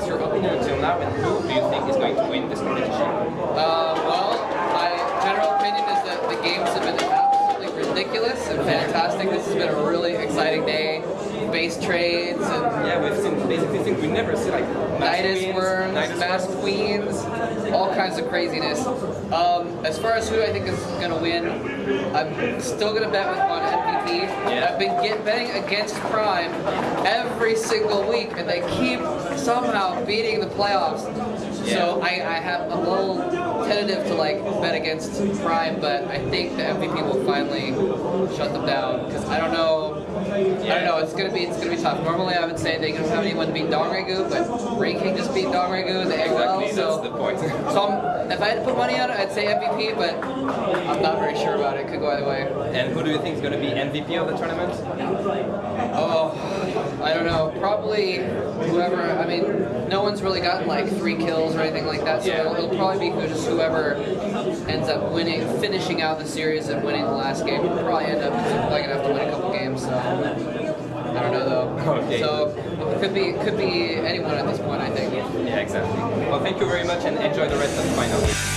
what's your opinion until now, and who do you think is going to win this competition? Uh, well, my general opinion is that the games have been absolutely ridiculous and fantastic. This has been a really exciting day. Base trades and Yeah, we've seen basically things we never see like Nydus queens, worms, Nydus queens, all kinds of craziness. Um, as far as who I think is going to win, I'm still going to bet with on MVP. Yeah. I've been get, betting against Prime every single week, and they keep somehow beating the playoffs. So I, I have a little tentative to like bet against Prime, but I think the MVP will finally shut them down because I don't know. I don't know. It's gonna be it's gonna be tough. Normally, I would say they don't have anyone beat DongRaeGu, but Rain King just beat DongRaeGu in the AOL. Exactly, so, the point. so I'm, if I had to put money on it, I'd say MVP, but I'm not very sure about it. Could go either way. And who do you think is going to be MVP of the tournament? I don't know. Probably whoever. I mean, no one's really gotten like three kills or anything like that. So Yeah. it'll, it'll probably be who, just whoever ends up winning, finishing out the series and winning the last game. Will probably end up gonna have to win a couple games. So I don't know though. Okay. So it could be it could be anyone at this point. I think. Yeah, exactly. Well, thank you very much and enjoy the rest of the final.